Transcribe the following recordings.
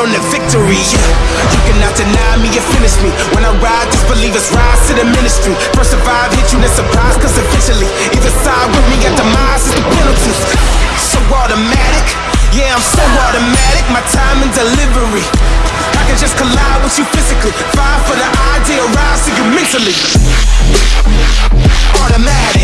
on to victory. Yeah. You cannot deny me or finish me. When I ride, just believe it's rise to the ministry. First survive, hit you, then surprise, cause eventually, either side with me at demise is the penalty. So automatic, yeah, I'm so automatic. My time and delivery. I can just collide with you physically. Five for the idea, rise to you mentally. Automatic,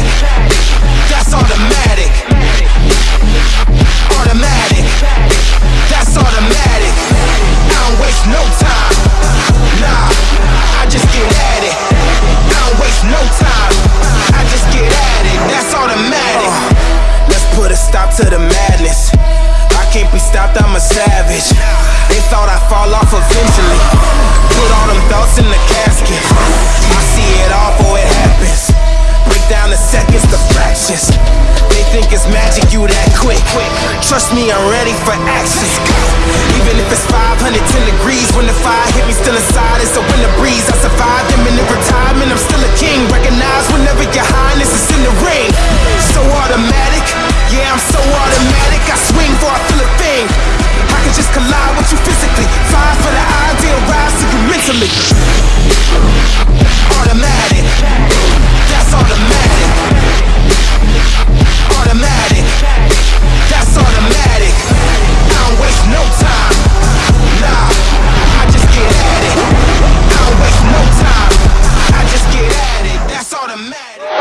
I'm a savage. They thought I'd fall off eventually. Put all them thoughts in the casket. I see it all before it happens. Break down the seconds to fractions. They think it's magic, you that quick. Trust me, I'm ready for action. Even if it's 510 hurt you physically Fire for the ideal rise to you mentally. Automatic. That's automatic. Automatic. That's automatic. I don't waste no time. Nah, I just get at it. I don't waste no time. I just get at it. That's automatic.